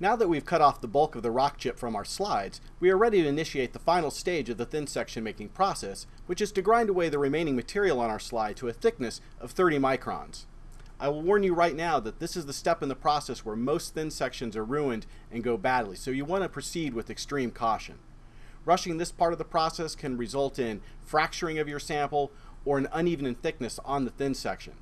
Now that we've cut off the bulk of the rock chip from our slides, we are ready to initiate the final stage of the thin section making process, which is to grind away the remaining material on our slide to a thickness of 30 microns. I will warn you right now that this is the step in the process where most thin sections are ruined and go badly, so you want to proceed with extreme caution. Rushing this part of the process can result in fracturing of your sample or an uneven thickness on the thin section.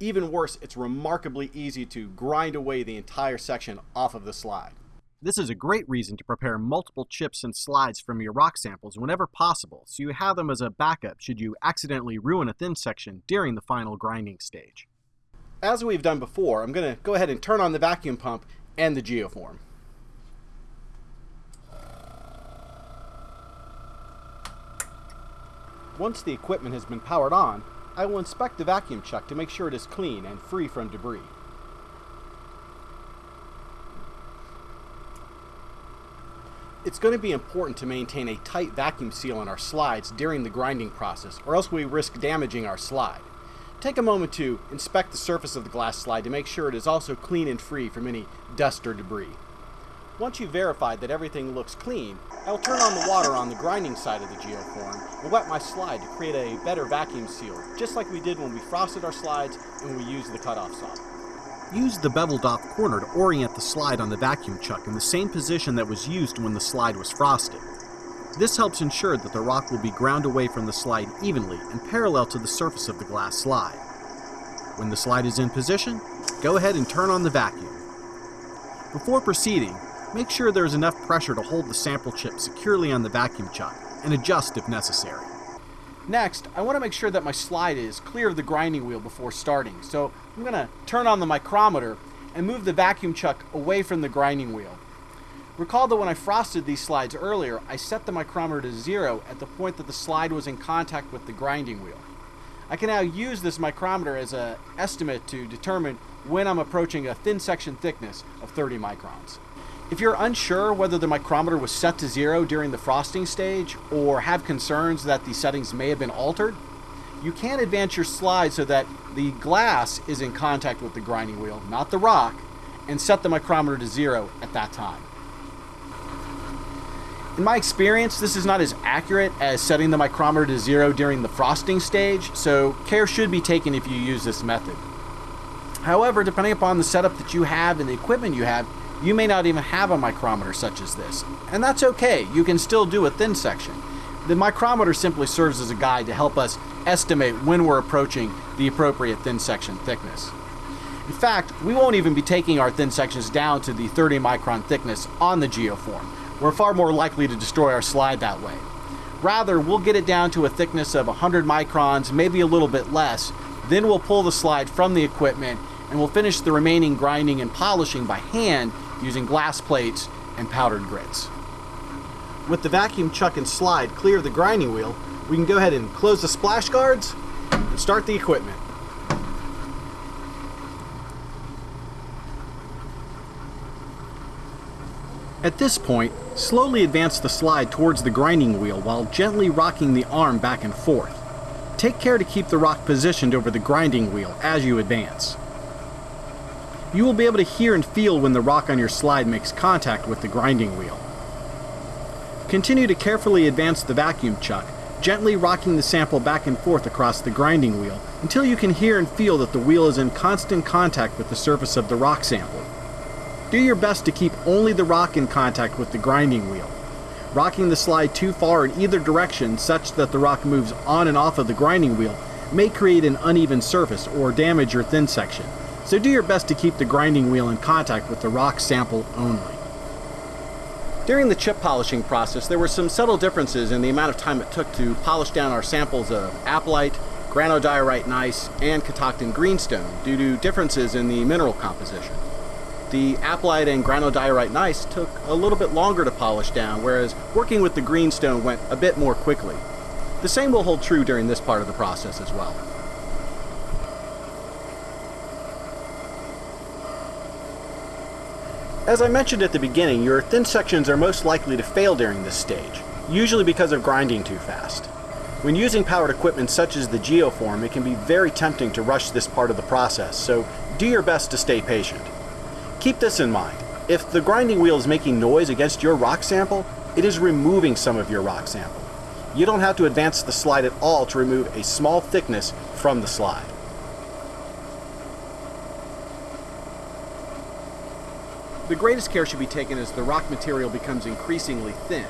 Even worse, it's remarkably easy to grind away the entire section off of the slide. This is a great reason to prepare multiple chips and slides from your rock samples whenever possible, so you have them as a backup should you accidentally ruin a thin section during the final grinding stage. As we've done before, I'm going to go ahead and turn on the vacuum pump and the geoform. Once the equipment has been powered on, I will inspect the vacuum chuck to make sure it is clean and free from debris. It's going to be important to maintain a tight vacuum seal on our slides during the grinding process or else we risk damaging our slide. Take a moment to inspect the surface of the glass slide to make sure it is also clean and free from any dust or debris. Once you've verified that everything looks clean, I will turn on the water on the grinding side of the geoform and wet my slide to create a better vacuum seal, just like we did when we frosted our slides and we used the cutoff saw. Use the beveled off corner to orient the slide on the vacuum chuck in the same position that was used when the slide was frosted. This helps ensure that the rock will be ground away from the slide evenly and parallel to the surface of the glass slide. When the slide is in position, go ahead and turn on the vacuum. Before proceeding, Make sure there is enough pressure to hold the sample chip securely on the vacuum chuck, and adjust if necessary. Next, I want to make sure that my slide is clear of the grinding wheel before starting, so I'm going to turn on the micrometer and move the vacuum chuck away from the grinding wheel. Recall that when I frosted these slides earlier, I set the micrometer to zero at the point that the slide was in contact with the grinding wheel. I can now use this micrometer as an estimate to determine when I'm approaching a thin section thickness of 30 microns. If you're unsure whether the micrometer was set to zero during the frosting stage or have concerns that the settings may have been altered, you can advance your slide so that the glass is in contact with the grinding wheel, not the rock, and set the micrometer to zero at that time. In my experience, this is not as accurate as setting the micrometer to zero during the frosting stage, so care should be taken if you use this method. However, depending upon the setup that you have and the equipment you have, you may not even have a micrometer such as this, and that's okay. You can still do a thin section. The micrometer simply serves as a guide to help us estimate when we're approaching the appropriate thin section thickness. In fact, we won't even be taking our thin sections down to the 30 micron thickness on the geoform. We're far more likely to destroy our slide that way. Rather, we'll get it down to a thickness of 100 microns, maybe a little bit less, then we'll pull the slide from the equipment and we'll finish the remaining grinding and polishing by hand using glass plates and powdered grits. With the vacuum chuck and slide clear of the grinding wheel, we can go ahead and close the splash guards and start the equipment. At this point, slowly advance the slide towards the grinding wheel while gently rocking the arm back and forth. Take care to keep the rock positioned over the grinding wheel as you advance. You will be able to hear and feel when the rock on your slide makes contact with the grinding wheel. Continue to carefully advance the vacuum chuck, gently rocking the sample back and forth across the grinding wheel until you can hear and feel that the wheel is in constant contact with the surface of the rock sample. Do your best to keep only the rock in contact with the grinding wheel. Rocking the slide too far in either direction such that the rock moves on and off of the grinding wheel may create an uneven surface or damage your thin section so do your best to keep the grinding wheel in contact with the rock sample only. During the chip polishing process, there were some subtle differences in the amount of time it took to polish down our samples of aplite, granodiorite gneiss, and catoctin greenstone due to differences in the mineral composition. The aplite and granodiorite gneiss took a little bit longer to polish down, whereas working with the greenstone went a bit more quickly. The same will hold true during this part of the process as well. As I mentioned at the beginning, your thin sections are most likely to fail during this stage, usually because of grinding too fast. When using powered equipment such as the Geoform, it can be very tempting to rush this part of the process, so do your best to stay patient. Keep this in mind. If the grinding wheel is making noise against your rock sample, it is removing some of your rock sample. You don't have to advance the slide at all to remove a small thickness from the slide. The greatest care should be taken as the rock material becomes increasingly thin.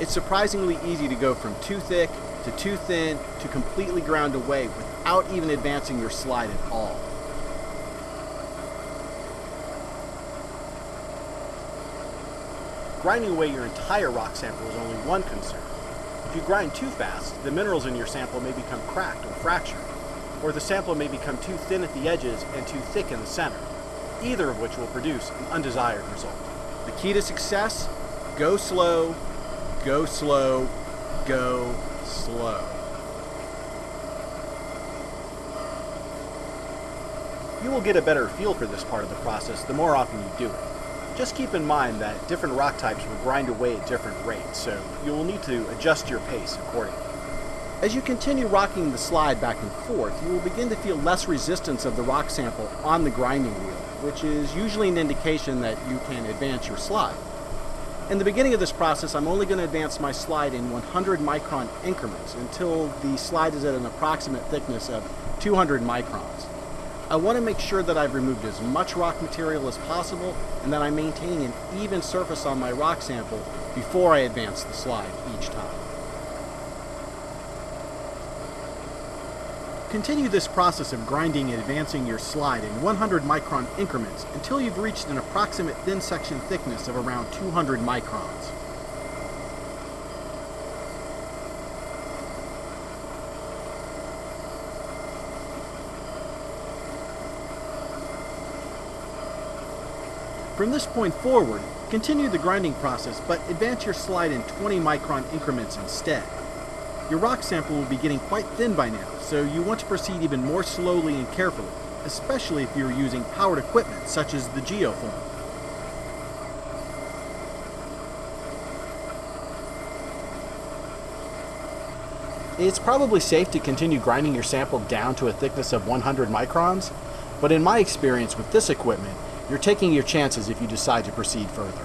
It's surprisingly easy to go from too thick to too thin to completely ground away without even advancing your slide at all. Grinding away your entire rock sample is only one concern. If you grind too fast, the minerals in your sample may become cracked or fractured, or the sample may become too thin at the edges and too thick in the center, either of which will produce an undesired result. The key to success? Go slow, go slow, go slow. You will get a better feel for this part of the process the more often you do it. Just keep in mind that different rock types will grind away at different rates, so you will need to adjust your pace accordingly. As you continue rocking the slide back and forth, you will begin to feel less resistance of the rock sample on the grinding wheel, which is usually an indication that you can advance your slide. In the beginning of this process, I'm only going to advance my slide in 100 micron increments until the slide is at an approximate thickness of 200 microns. I want to make sure that I've removed as much rock material as possible and that I'm maintaining an even surface on my rock sample before I advance the slide each time. Continue this process of grinding and advancing your slide in 100 micron increments until you've reached an approximate thin section thickness of around 200 microns. From this point forward, continue the grinding process, but advance your slide in 20 micron increments instead. Your rock sample will be getting quite thin by now, so you want to proceed even more slowly and carefully, especially if you're using powered equipment such as the geoform. It's probably safe to continue grinding your sample down to a thickness of 100 microns, but in my experience with this equipment, you're taking your chances if you decide to proceed further.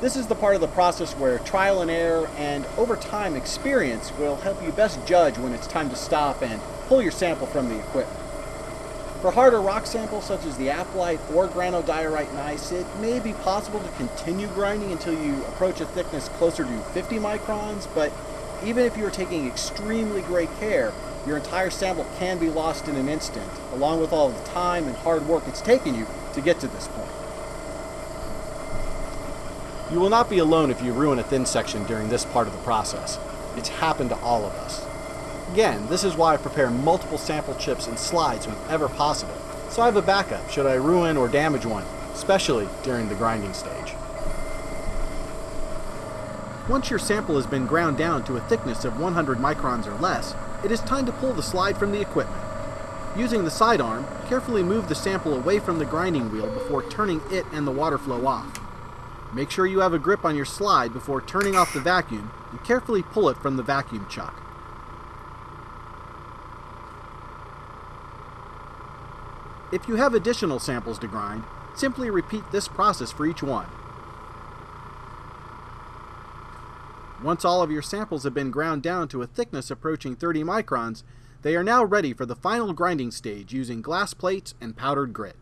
This is the part of the process where trial and error and over time experience will help you best judge when it's time to stop and pull your sample from the equipment. For harder rock samples such as the aplite or granodiorite gneiss, it may be possible to continue grinding until you approach a thickness closer to 50 microns, but even if you are taking extremely great care, your entire sample can be lost in an instant, along with all the time and hard work it's taken you to get to this point. You will not be alone if you ruin a thin section during this part of the process. It's happened to all of us. Again, this is why I prepare multiple sample chips and slides whenever possible, so I have a backup should I ruin or damage one, especially during the grinding stage. Once your sample has been ground down to a thickness of 100 microns or less, it is time to pull the slide from the equipment. Using the sidearm, carefully move the sample away from the grinding wheel before turning it and the water flow off. Make sure you have a grip on your slide before turning off the vacuum and carefully pull it from the vacuum chuck. If you have additional samples to grind, simply repeat this process for each one. Once all of your samples have been ground down to a thickness approaching 30 microns, they are now ready for the final grinding stage using glass plates and powdered grit.